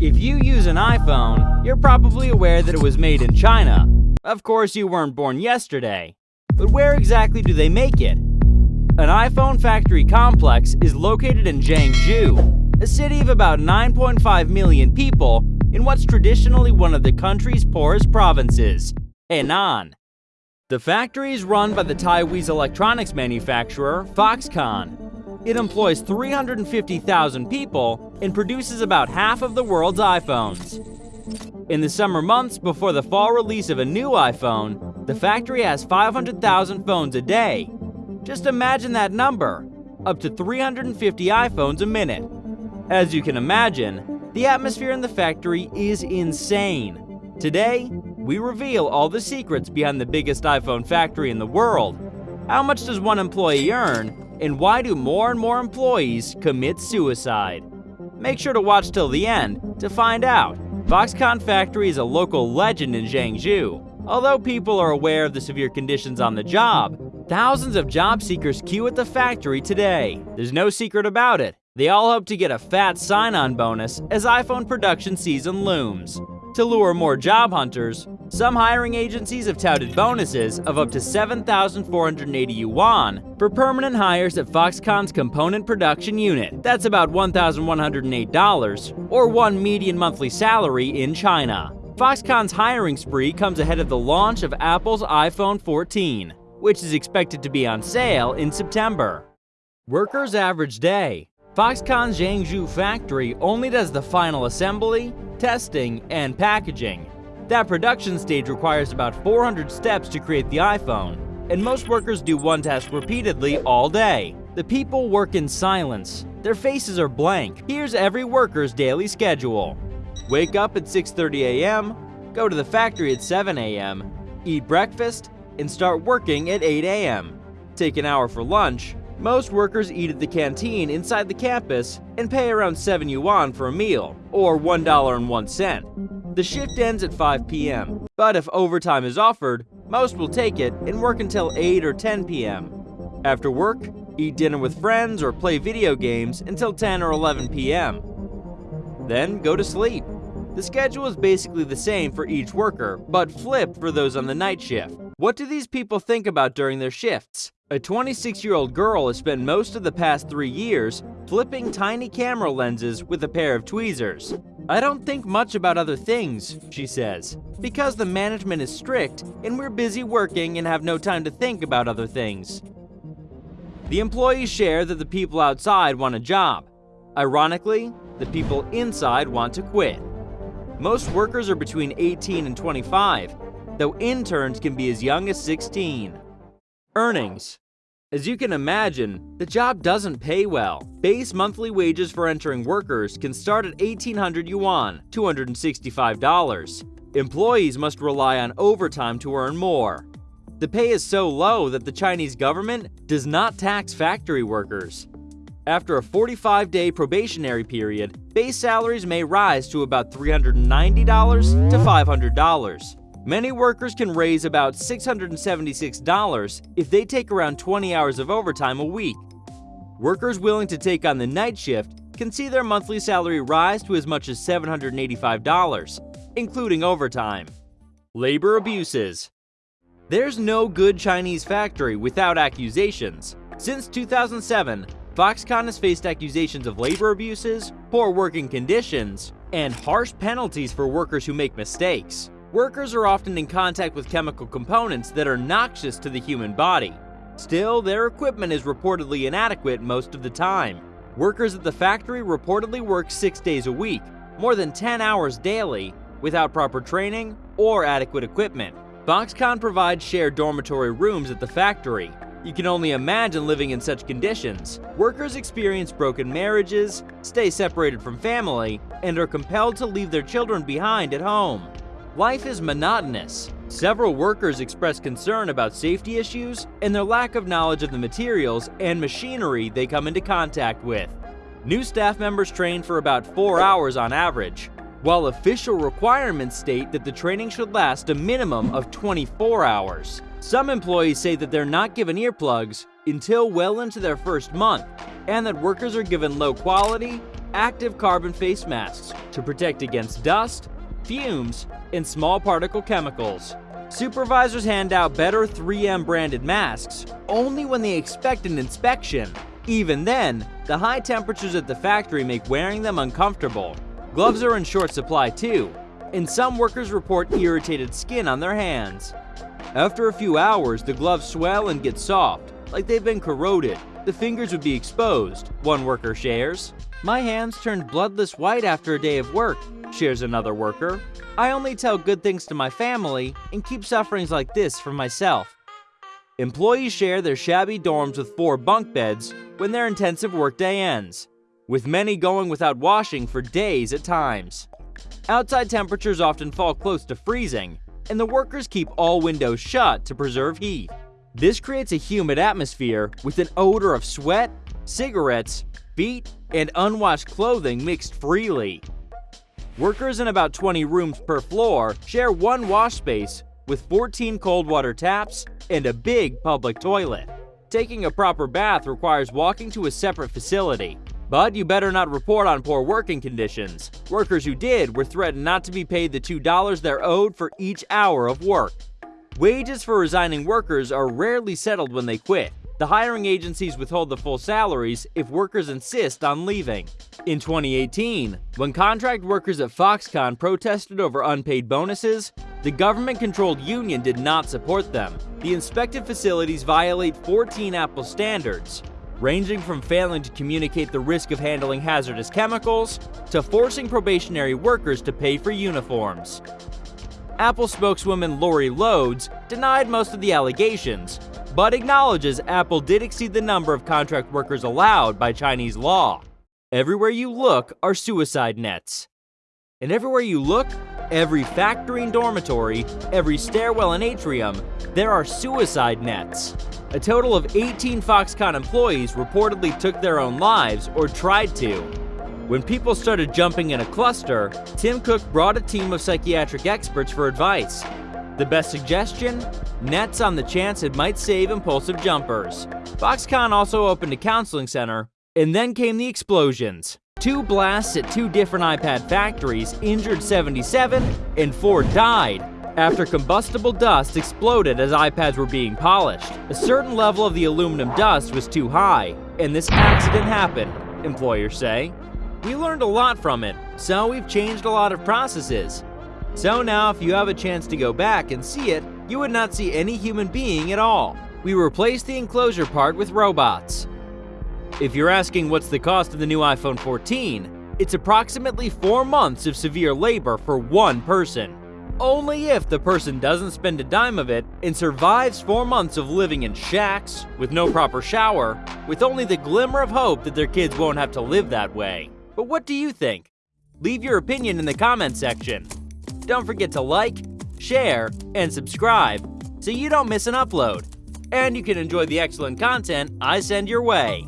If you use an iPhone, you're probably aware that it was made in China. Of course, you weren't born yesterday. But where exactly do they make it? An iPhone factory complex is located in Zhengzhou, a city of about 9.5 million people in what's traditionally one of the country's poorest provinces, Henan. The factory is run by the Taiwanese electronics manufacturer Foxconn, it employs 350,000 people and produces about half of the world's iPhones. In the summer months before the fall release of a new iPhone, the factory has 500,000 phones a day. Just imagine that number, up to 350 iPhones a minute. As you can imagine, the atmosphere in the factory is insane. Today, we reveal all the secrets behind the biggest iPhone factory in the world. How much does one employee earn, and why do more and more employees commit suicide? Make sure to watch till the end to find out. Foxconn Factory is a local legend in Zhengzhou. Although people are aware of the severe conditions on the job, thousands of job seekers queue at the factory today. There's no secret about it. They all hope to get a fat sign-on bonus as iPhone production season looms. To lure more job hunters, some hiring agencies have touted bonuses of up to 7,480 yuan for permanent hires at Foxconn's component production unit. That's about $1,108, or one median monthly salary in China. Foxconn's hiring spree comes ahead of the launch of Apple's iPhone 14, which is expected to be on sale in September. Workers' average day. Foxconn's Zhengzhou factory only does the final assembly, testing, and packaging. That production stage requires about 400 steps to create the iPhone, and most workers do one task repeatedly all day. The people work in silence. Their faces are blank. Here's every worker's daily schedule. Wake up at 6.30 a.m., go to the factory at 7 a.m., eat breakfast, and start working at 8 a.m. Take an hour for lunch. Most workers eat at the canteen inside the campus and pay around 7 yuan for a meal, or $1.01. The shift ends at 5 p.m., but if overtime is offered, most will take it and work until 8 or 10 p.m. After work, eat dinner with friends or play video games until 10 or 11 p.m. Then go to sleep. The schedule is basically the same for each worker, but flipped for those on the night shift. What do these people think about during their shifts? A 26-year-old girl has spent most of the past three years flipping tiny camera lenses with a pair of tweezers. I don't think much about other things, she says, because the management is strict and we're busy working and have no time to think about other things. The employees share that the people outside want a job. Ironically, the people inside want to quit. Most workers are between 18 and 25, though interns can be as young as 16. Earnings as you can imagine, the job doesn't pay well. Base monthly wages for entering workers can start at 1800 yuan, $265. Employees must rely on overtime to earn more. The pay is so low that the Chinese government does not tax factory workers. After a 45-day probationary period, base salaries may rise to about $390 to $500. Many workers can raise about $676 if they take around 20 hours of overtime a week. Workers willing to take on the night shift can see their monthly salary rise to as much as $785, including overtime. Labor abuses. There's no good Chinese factory without accusations. Since 2007, Foxconn has faced accusations of labor abuses, poor working conditions, and harsh penalties for workers who make mistakes. Workers are often in contact with chemical components that are noxious to the human body. Still, their equipment is reportedly inadequate most of the time. Workers at the factory reportedly work six days a week, more than 10 hours daily, without proper training or adequate equipment. Foxconn provides shared dormitory rooms at the factory. You can only imagine living in such conditions. Workers experience broken marriages, stay separated from family, and are compelled to leave their children behind at home. Life is monotonous. Several workers express concern about safety issues and their lack of knowledge of the materials and machinery they come into contact with. New staff members train for about 4 hours on average, while official requirements state that the training should last a minimum of 24 hours. Some employees say that they're not given earplugs until well into their first month, and that workers are given low quality, active carbon face masks to protect against dust, fumes, and small particle chemicals. Supervisors hand out better 3M branded masks only when they expect an inspection. Even then, the high temperatures at the factory make wearing them uncomfortable. Gloves are in short supply too, and some workers report irritated skin on their hands. After a few hours, the gloves swell and get soft, like they've been corroded. The fingers would be exposed, one worker shares. My hands turned bloodless white after a day of work, shares another worker. I only tell good things to my family and keep sufferings like this for myself. Employees share their shabby dorms with four bunk beds when their intensive workday ends, with many going without washing for days at times. Outside temperatures often fall close to freezing, and the workers keep all windows shut to preserve heat. This creates a humid atmosphere with an odor of sweat, cigarettes, feet, and unwashed clothing mixed freely. Workers in about 20 rooms per floor share one wash space with 14 cold water taps and a big public toilet. Taking a proper bath requires walking to a separate facility, but you better not report on poor working conditions. Workers who did were threatened not to be paid the $2 they're owed for each hour of work. Wages for resigning workers are rarely settled when they quit, the hiring agencies withhold the full salaries if workers insist on leaving. In 2018, when contract workers at Foxconn protested over unpaid bonuses, the government-controlled union did not support them. The inspected facilities violate 14 Apple standards, ranging from failing to communicate the risk of handling hazardous chemicals to forcing probationary workers to pay for uniforms. Apple spokeswoman Lori Lodes denied most of the allegations, but acknowledges Apple did exceed the number of contract workers allowed by Chinese law. Everywhere you look are suicide nets. And everywhere you look, every factory and dormitory, every stairwell and atrium, there are suicide nets. A total of 18 Foxconn employees reportedly took their own lives or tried to. When people started jumping in a cluster, Tim Cook brought a team of psychiatric experts for advice. The best suggestion? Nets on the chance it might save impulsive jumpers. Foxconn also opened a counseling center, and then came the explosions. Two blasts at two different iPad factories injured 77, and four died after combustible dust exploded as iPads were being polished. A certain level of the aluminum dust was too high, and this accident happened, employers say. We learned a lot from it, so we've changed a lot of processes. So now if you have a chance to go back and see it, you would not see any human being at all. We replaced the enclosure part with robots. If you're asking what's the cost of the new iPhone 14, it's approximately 4 months of severe labor for one person. Only if the person doesn't spend a dime of it and survives 4 months of living in shacks, with no proper shower, with only the glimmer of hope that their kids won't have to live that way. But what do you think? Leave your opinion in the comment section. Don't forget to like, share, and subscribe so you don't miss an upload. And you can enjoy the excellent content I send your way.